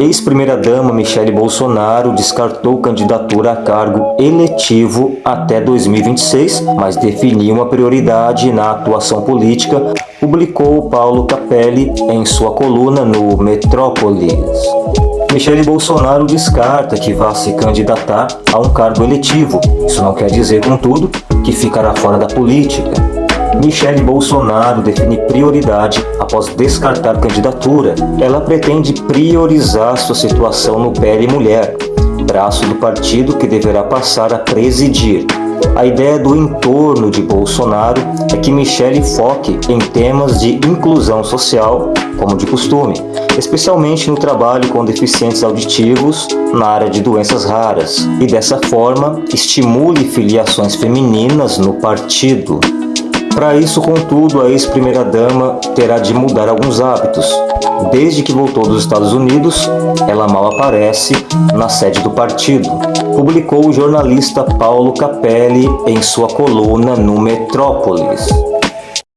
Ex-primeira-dama Michele Bolsonaro descartou candidatura a cargo eletivo até 2026, mas definiu uma prioridade na atuação política, publicou Paulo Capelli em sua coluna no Metrópolis. Michele Bolsonaro descarta que vá se candidatar a um cargo eletivo. Isso não quer dizer, contudo, que ficará fora da política. Michele Bolsonaro define prioridade após descartar candidatura. Ela pretende priorizar sua situação no PL Mulher, braço do partido que deverá passar a presidir. A ideia do entorno de Bolsonaro é que Michele foque em temas de inclusão social, como de costume, especialmente no trabalho com deficientes auditivos na área de doenças raras, e dessa forma estimule filiações femininas no partido. Para isso, contudo, a ex-primeira-dama terá de mudar alguns hábitos. Desde que voltou dos Estados Unidos, ela mal aparece na sede do partido, publicou o jornalista Paulo Capelli em sua coluna no Metrópolis.